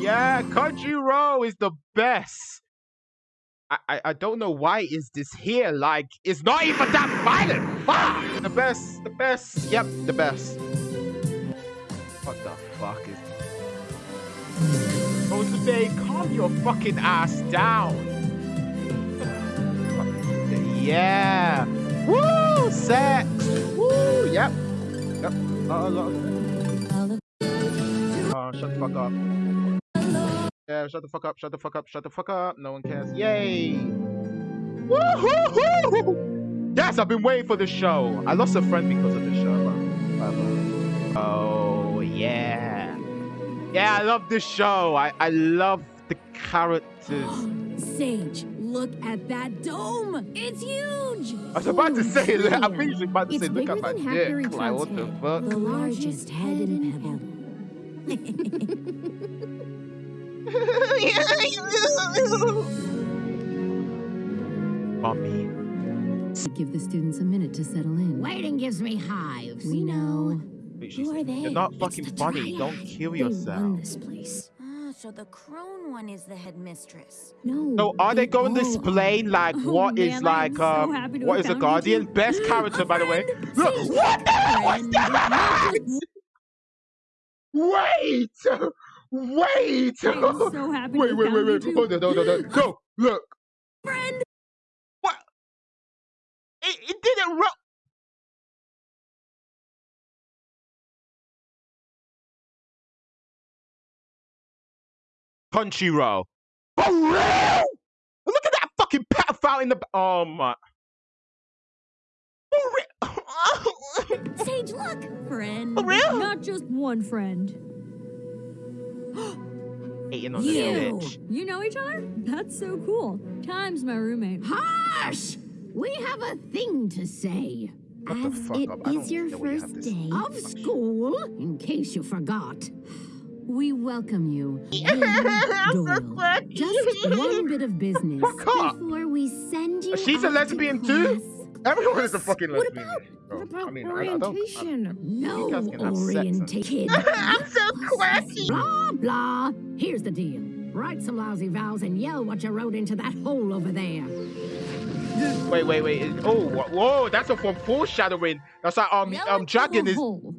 yeah, Crunchyroll is the best. I, I, I don't know why is this here. Like, it's not even that violent. Ah! The best, the best. Yep, the best. What the fuck is... Oh, today, calm your fucking ass down. Yeah. Woo! Sex. Woo! Yep. Yep. Uh, look. Oh, shut the fuck up. Yeah, shut the fuck up, shut the fuck up, shut the fuck up. No one cares. Yay! Woohoo! Yes, I've been waiting for this show. I lost a friend because of this show. But, oh, yeah. Yeah, I love this show. I, I love the characters. Sage, look at that dome. It's huge. I was about to say, I'm about to It's say, look at my than dick. Like, what the fuck? The largest head in Pebble. Mommy. Give the students a minute to settle in. Waiting gives me hives. We know. Wait, Who are they? You're not It's fucking the funny. Don't Dryad. kill They run yourself. this place. Ah, so the crone one is the headmistress. No. So are they going to explain like Oh, what is man, like I'm so um what have a found you guardian? Best character by the way. friend. Look, what the hell was that? Wait! Wait! I'm so happy wait, wait, wait, found wait. two. Hold on, hold on, hold on. No, look. friend. What? It, it didn't ro- Punchy row. For real? Look at that fucking pedophile in the. b- Oh my. For real? Sage, look. Friend. For real? Not just one friend. Hating on the little You. bitch. You know each other? That's so cool. Thyme's my roommate. Harsh! We have a thing to say. Shut the As fuck it up. Is your know you first day of school, in case you forgot, we welcome you, William Doyle. Just one bit of business Fuck before we send you. She's a out to lesbian too? Everyone is a fucking What lesbian. about, bro. what about I mean, I, I orientation? no guys can have sex and- orientation. I'm so classy. Blah, blah. Here's the deal. Write some lousy vows and yell what you wrote into that hole over there. Wait, wait, wait. Oh, whoa, that's a from foreshadowing. That's like um um Dragon is hole.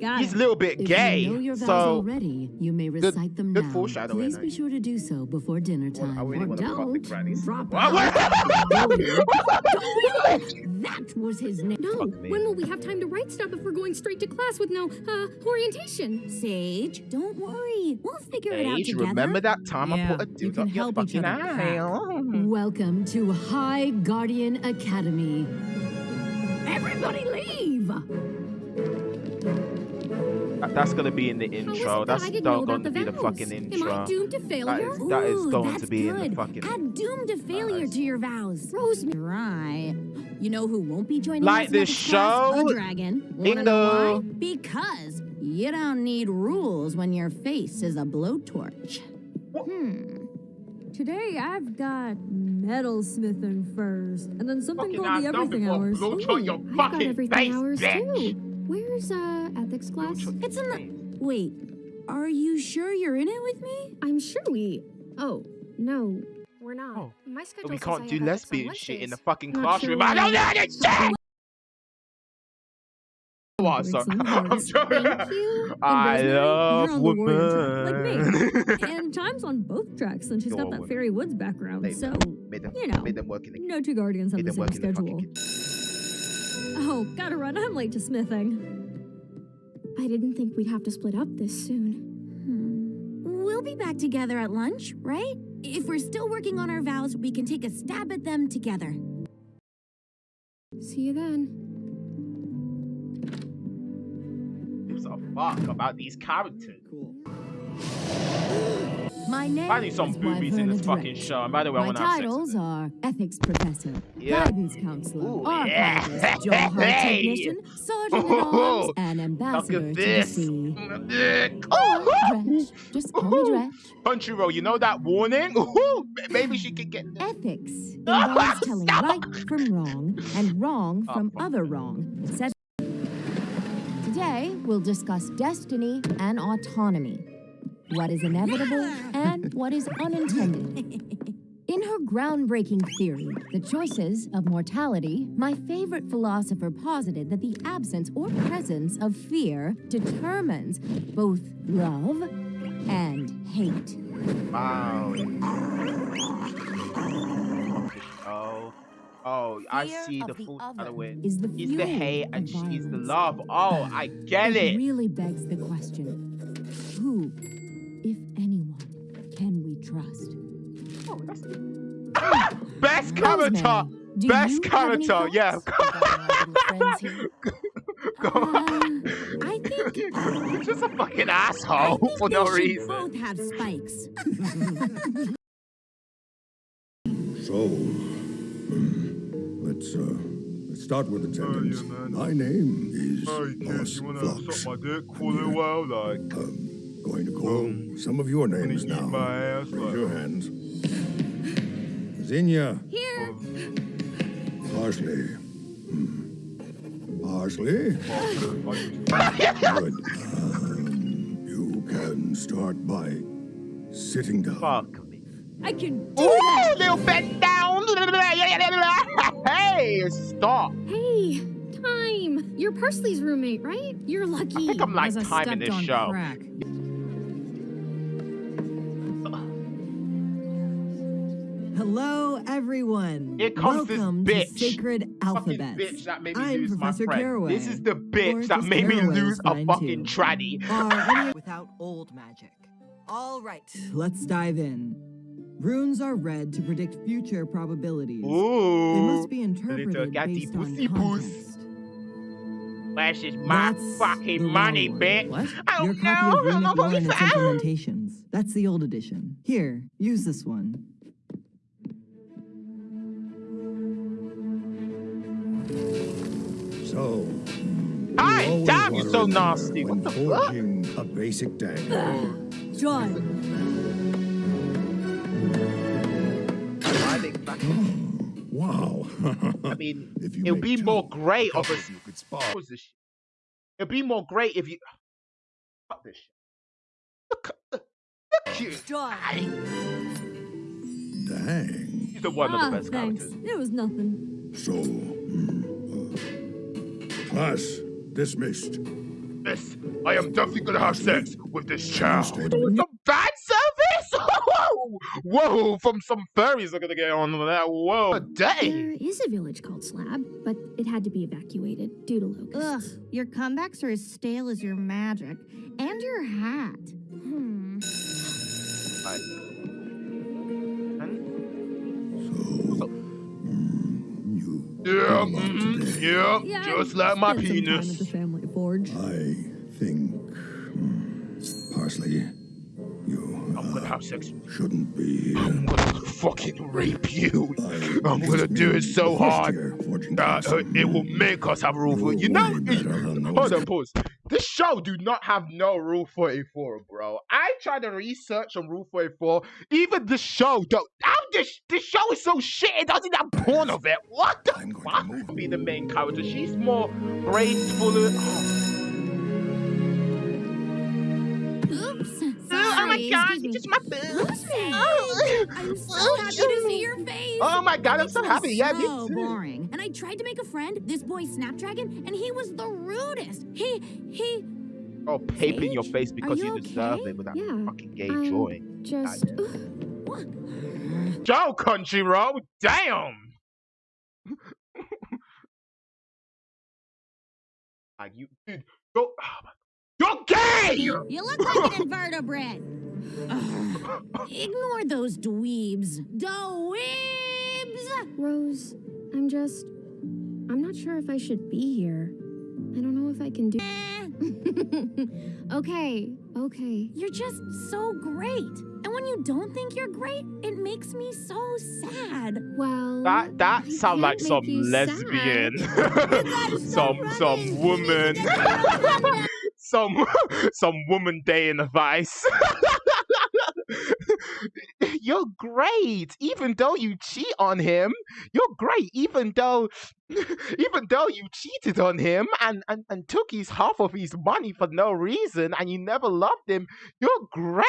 Got he's a little bit If gay. you know your vows so already, you may recite them good now. foreshadowing, Please be sure to do so before dinner Well, time. I really or wanna fuck the don't. Drop out. that was his name. No, when will we have time to write stuff if we're going straight to class with no uh, orientation? Sage, don't worry. We'll figure it out Age, together. remember that time I Yeah, put a you dude can up your help each fucking other eye? Welcome to High Guardian Academy. Everybody leave! That- That's gonna be in the intro. That's I didn't know not going the to be the vows? fucking Am I intro. doomed to That failure? is, that is Ooh, going to be in the fucking. Add doom to failure Nice. to your vows. Rosemary. Right. You know who won't be joining Like us this next class? show? A dragon. Bingo. Because you don't need rules when your face is a blowtorch. Hmm. Today I've got metalsmithing furs, and then something Fucking called the everything hours. Ooh, to your I've got everything face, hours bitch. too. Where's uh ethics class? It's in the. Wait. Are you sure you're in it with me? I'm sure we. Oh no, we're not. Oh, My schedule But schedule we can't do have lesbian shit in the fucking Not classroom. sure I don't why. understand. What? Breaks my I'm joking. Thank you. I love you're on the warrior track, women. like me. and Thyme's on both tracks, and she's You're got that. Fairy Woods background, Made so them, made them, you know, made them work in the no two guardians have the same work in the schedule. Oh, gotta run. I'm late to smithing. I didn't think we'd have to split up this soon. Hmm. We'll be back together at lunch, right? If we're still working on our vows, we can take a stab at them together. See you then. gives a fuck about these characters. My name I need some boobies in this fucking show. And by the way, I My want to have titles are ethics professor, Yeah. guidance counselor, Ooh, archivist, yeah. jawheart Hey. technician, sergeant at arms, and Look ambassador to the sea. Dredge. Just call me. Crunchyroll, you know that warning? Maybe she could get. Ethics involves telling right from wrong and wrong Oh, from fuck. other wrong. Said- Today, we'll discuss destiny and autonomy. What is inevitable and what is unintended. In her groundbreaking theory, The Choices of Mortality, my favorite philosopher posited that the absence or presence of fear determines both love and hate. Wow. Oh. Oh, I Fear see the the full other other way. is the He's the hate of and she's the love. Oh, I get It it. really begs the question who, if anyone, can we trust? Oh, that's Best Rosemary, character. Best you have any character. Yeah. thoughts regarding our little friends here? Go on. Uh, I think You're just a fucking I asshole think for no reason. both have spikes. So, hmm, let's uh, let's start with attendance. man. My name is Hey, kid, Boss you wanna Flux. suck my dick for a little while? Like, Um, going to call some of your names now. my ass, Raise like- your hands. Zinnia, Here. Parsley. Hmm. Parsley. Good. Um, you can start by sitting down. fuck me. I can do Ooh, that. little bend down. Hey, stop. Hey, Thyme. You're Parsley's roommate, right? You're lucky. I think I'm like As I timing stepped this show. crack. Hello, everyone. Here comes this Welcome bitch. to Sacred Alphabet. bitch that made me I'm lose Professor my friend. Caraway. This is the Or bitch that made me lose a fucking too. tranny. Without old magic. All right. Let's dive in. Runes are read to predict future probabilities. They must be interpreted based on context. Where's this my That's fucking money, bitch? What? Oh, Your no, copy of I'm Runic a Lore and its implementations. That's the old edition. Here, use this one. So, hmm, Hi, you damn, you're so nasty. What the fuck? forging a basic dagger. Done. Why Wow. I mean, If you it would be two, more great of couple us. you could spar. What was this shit? It'd be more great if you. Fuck this shit. Look, look, look you. Done. Dang. He's the one of ah, the best thanks. characters. It was nothing. So, hmm, class dismissed. Yes, I am definitely gonna have sex with this child. Instead- Some bad service? Whoa! Whoa, from some furries are gonna get on with that. Whoa, a day. There is a village called Slab, but it had to be evacuated due to locusts. Ugh, locusts. your comebacks are as stale as your magic. And your hat. Hmm. So, Yeah, did a lot mhm, yeah, Yeah, just like my spent at penis. the family forge. I think, hmm, Parsley, you I'm gonna uh, have sex. shouldn't be here. I'm gonna fucking rape you. I I'm gonna just do it so hard that uh, it will make us have rule for You're know. way better than those Hold on, pause. This show do not have no Rule 44, bro. I tried to research on Rule 44. Even the show don't. How this this show is so shit. It doesn't have porn of it. What the I'm going fuck? move. Be the main character. She's more graceful. and- Oh. Oops. Sorry. Oh my god, it's just my boobs. Oh, I'm so happy to see your face. Oh my god, I'm so happy. Yeah, me so too. boring. And I tried to make a friend, this boy Snapdragon, and he was the rudest. He, he. Oh, pape in your face because you you deserve okay? it with that Yeah, fucking gay I'm joy. Just. What? Joe Crunchyroll, damn. like you, dude, you're, oh my- you're gay. You look like an invertebrate. Ugh. Ignore those dweebs. Dweebs! Rose, I'm just. I'm not sure if I should be here. I don't know if I can do. okay, okay. You're just so great. And when you don't think you're great, it makes me so sad. Well. That that sounds like some lesbian, some some woman, some some woman day in the vice. you're great. Even though you cheat on him, you're great. Even though, even though you cheated on him and, and, and took his half of his money for no reason and you never loved him, you're great.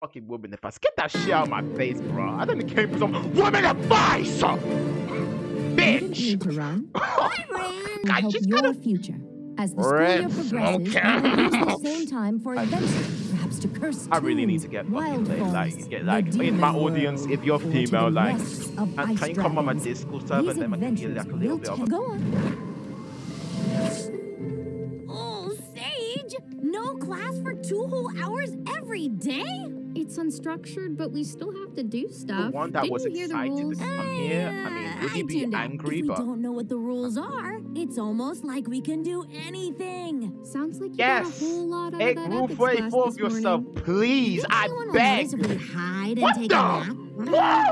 Fucking woman advice. Get that shit out of my face, bro. I don't came from some woman advice. Bitch. Continue to run. Bye, Ran. We I just your gotta- future. As the school year progresses, smoke. we will use the same time for adventure, perhaps to curse I really need to get wild fucking like, like get like in my audience. If you're female, like, of can, you come on my. Discord server and then I can you like a little bit of Go on. Oh, Sage! No class for two whole hours every day? It's unstructured, but we still have to do the stuff. one that Didn't was you hear the excited to rules? come here. I mean, would he be angry? If we But don't know what the rules are, it's almost like we can do anything. Sounds like you yes, got a whole lot out hey, of that rule ethics for class for this yourself, morning. please. Think I anyone will beg. notice we hide and What take the- a nap?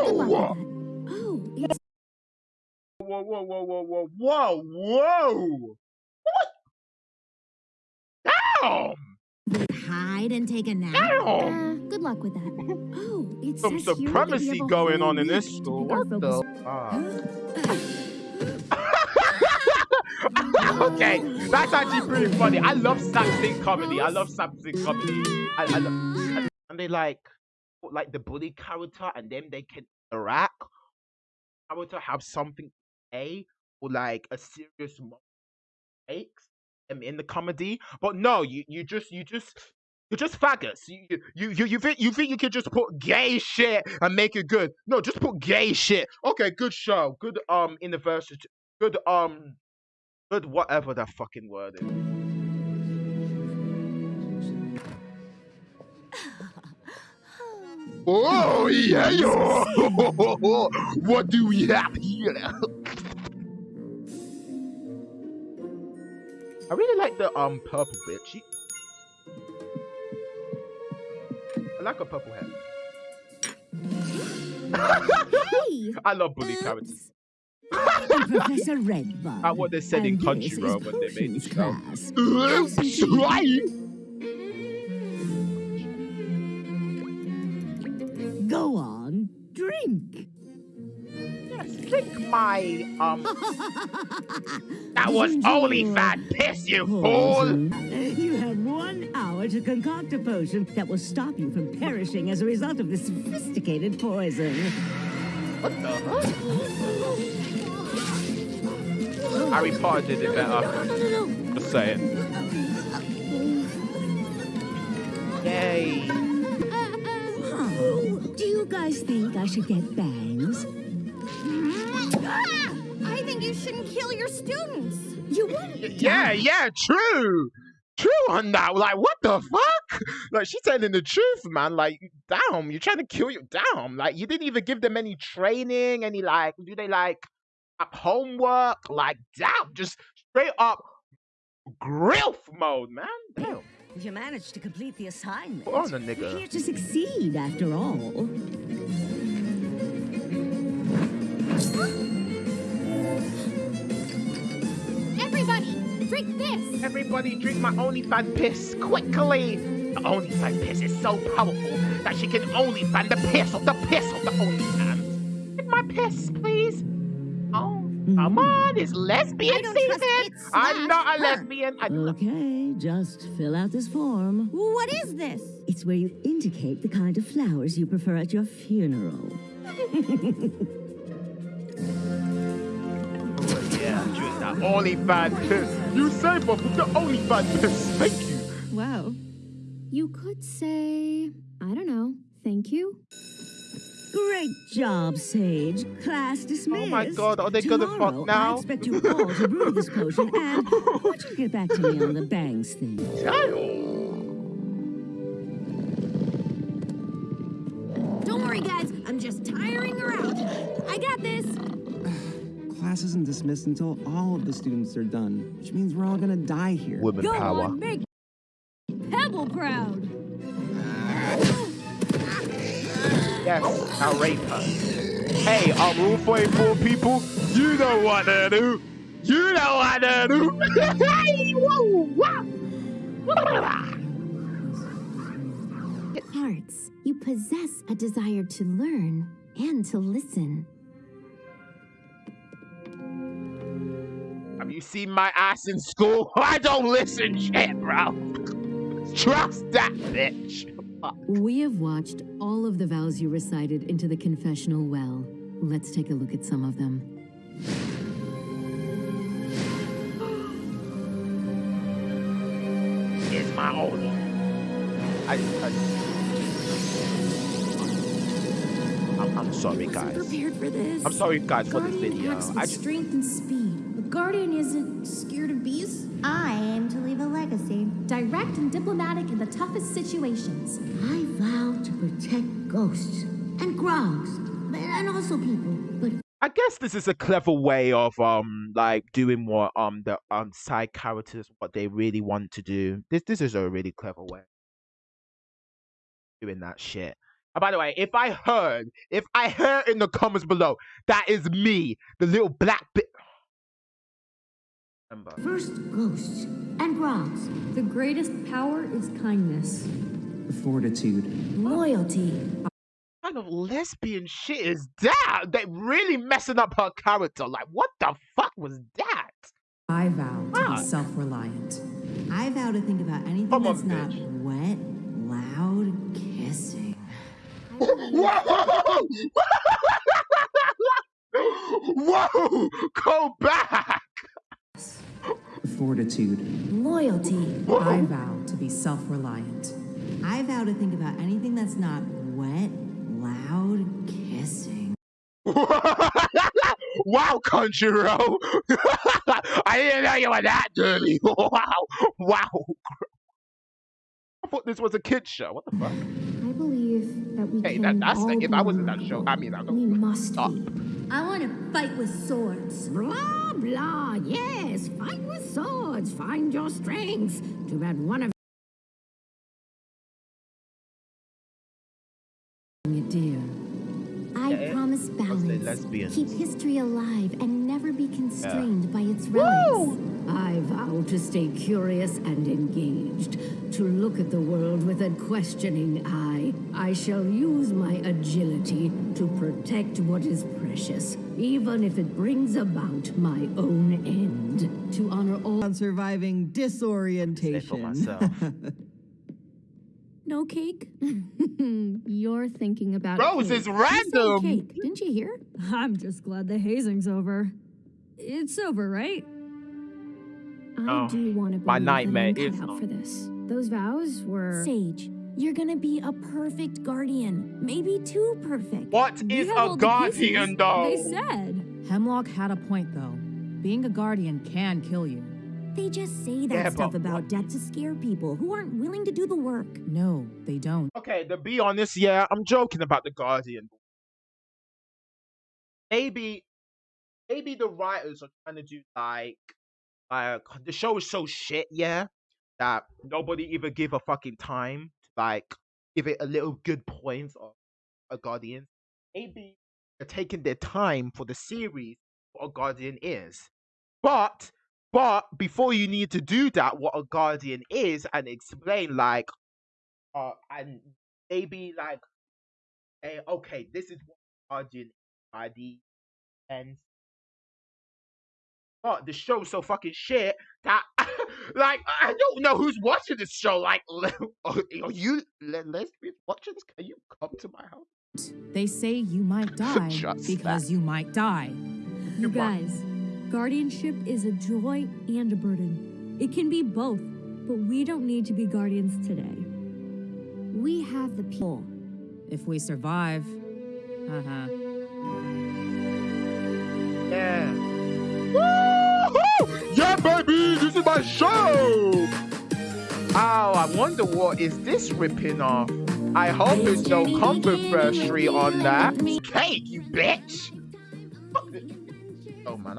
Whoa! Oh, it's Whoa, whoa, whoa, whoa, whoa, whoa, whoa! What? Damn! Hide and take a nap. Uh, good luck with that. Oh, it's Some says here that we supremacy going on in this school. What the? okay, that's actually pretty funny. I love slapstick comedy. I love slapstick comedy. I, I love, and they like, like the bully character, and then they can interact. Character have something a or like a serious moment takes um, in the comedy, but no, you you just you just. You're just faggots. You you you you, you think you think you could just put gay shit and make it good? No, just put gay shit. Okay, good show. Good um university. Good um good whatever that fucking word is. Oh yeah, yo. what do we have here? I really like the um purple bit. She I like her purple hair. Hey! I love bully characters. Oops. I'm Professor Redbud. What they said in and this is Crunchyroll when they made show. class. Go on, drink. Drink my um. That was only fat piss, you fool! You have one hour to concoct a potion that will stop you from perishing as a result of this sophisticated poison. What the fuck? Harry Potter did it better. Just saying. Yay! Oh, do you guys think I should get bangs? I think you shouldn't kill your students. You wouldn't, Yeah, yeah, true. True on that. Like, what the fuck? Like, she's telling the truth, man. Like, damn, you're trying to kill you. Damn. Like, you didn't even give them any training, any, like, do they, like, uh, homework? Like, damn, just straight up grilf mode, man. Damn. You managed to complete the assignment. Put on a You're nigga. here to succeed, after all. Everybody, drink this. Everybody drink my OnlyFans piss quickly. The only OnlyFans piss is so powerful that she can OnlyFans the piss of the piss of the OnlyFans. Drink my piss, please. Oh, mm-hmm. come on, it's lesbian I don't trust season. it I'm not a her. lesbian. I do Okay, just fill out this form. What is this? It's where you indicate the kind of flowers you prefer at your funeral. Yeah, drink that OnlyFans piss. You say, but the OnlyFans piss. Thank you. Wow. You could say, I don't know, thank you. Great job, Sage. Class dismissed. Oh my God, are they gonna fuck Tomorrow, now? I expect you all to brew this potion, and why don't you get back to me on the bangs thing? Don't worry, guys. I'm just tiring her out. I got this. Class isn't dismissed until all of the students are done, which means we're all gonna die here. Women Go power. on, make Pebble proud. Yes, now rape her. Hey, um, Rule 44 people, you know what to do. You know what to do. Hey, whoa, wow. hearts. You possess a desire to learn and to listen. You seen my ass in school? I don't listen shit, bro. Trust that bitch. We have watched all of the vows you recited into the confessional well. Let's take a look at some of them. It's my own. I, I, I'm, I'm sorry, guys. Prepared for this. I'm sorry, guys, for this video. I just, strength and speed. A guardian isn't scared of bees. I aim to leave a legacy. Direct and diplomatic in the toughest situations. I vow to protect ghosts and grogs, and also people. But I guess this is a clever way of um like doing what um the um side characters what they really want to do. This this is a really clever way doing that shit. And by the way, if I heard if I heard in the comments below that is me, the little black bit. Remember. first ghosts and grogs. The greatest power is kindness. Fortitude. Loyalty. What kind of lesbian shit is that? They really messing up her character. Like, what the fuck was that? I vow to Fuck. be self-reliant. I vow to think about anything Come on, that's not bitch. wet, loud kissing. Whoa! Whoa! Go back! Fortitude. Loyalty. I vow to be self-reliant. I vow to think about anything that's not wet, loud kissing. wow, Conjuro! I didn't know you were that dirty. Wow, wow. I thought this was a kid show. What the fuck? I believe that we Hey, can that, that's all the, be if I was in that one. show, I mean, I We don't. We must Stop. be. I want to fight with swords. Blah, blah, yes, fight with swords, find your strengths. Too bad one of You dear. I Yeah, promise mostly balance. lesbians. Keep history alive and never be constrained by its relics. I vow to stay curious and engaged, to look at the world with a questioning eye. I shall use my agility to protect what is precious, even if it brings about my own end. To honor all On surviving Say for disorientation. myself. No cake? You're thinking about Rose cake. is random. cake, didn't you hear? I'm just glad the hazing's over. It's over, right? I Oh, do want to be my nightmare I'm is cut out for this. Those vows were. Sage, you're gonna be a perfect guardian. Maybe too perfect. What We is a guardian, pieces. though? They said. Hemlock had a point, though. Being a guardian can kill you. They just say that Yeah, stuff but about debt to scare people who aren't willing to do the work. No, they don't. Okay, to be honest, yeah, I'm joking about the Guardian. Maybe, maybe the writers are trying to do like, like the show is so shit, yeah, that nobody even give a fucking time to like give it a little good points of a Guardian. Maybe they're taking their time for the series what a Guardian is, but but before you need to do that, what a Guardian is and explain like uh, and maybe like, eh, okay, this is what Guardian by the end. But the show's so fucking shit that, like, I don't know who's watching this show. Like, are you le- lesbians watching this? Can you come to my house? They say you might die because that. you might die. You Goodbye. guys, guardianship is a joy and a burden. It can be both, but we don't need to be guardians today. We have the people. If we survive. Uh-huh. Yeah. Woo-hoo! Yeah, baby, this is my show. Oh, I wonder what is this ripping off? I hope there's no comfort controversy on that. Cake, you bitch. Oh man,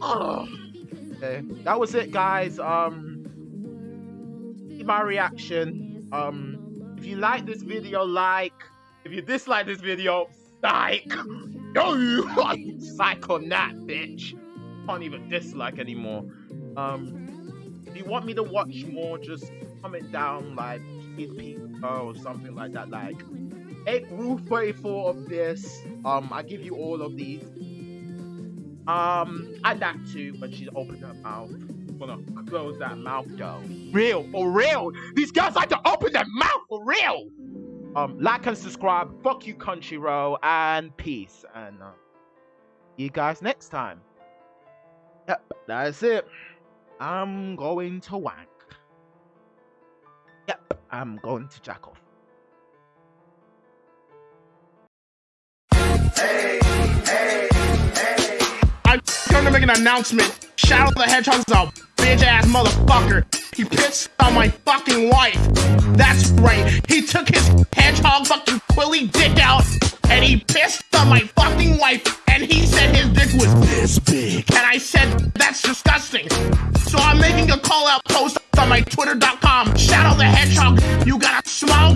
Fucking. Okay, that was it, guys. Um, my reaction. Um, if you like this video, like. If you dislike this video, psych. No, you psych on that, bitch. Can't even dislike anymore. Um, If you want me to watch more, just comment down like his or something like that. Like eight rule 34 of this. Um, I give you all of these. Um, and that too, but she's opened her mouth. Gonna close that mouth though. Real, for real. These girls like to open their mouth for real. Um, like and subscribe. Fuck you, Crunchyroll, and peace. And uh, you guys next time. Yep, that's it. I'm going to wank. Yep, I'm going to jack off. I'm going to make an announcement. Shadow the Hedgehog's a bitch ass motherfucker. He pissed on my fucking wife. That's right. He took his hedgehog fucking quilly dick out and he pissed on my fucking wife and he said his dick was this big. And I said, that's disgusting. So I'm making a call out post on my twitter.com. Shadow the Hedgehog, you got a small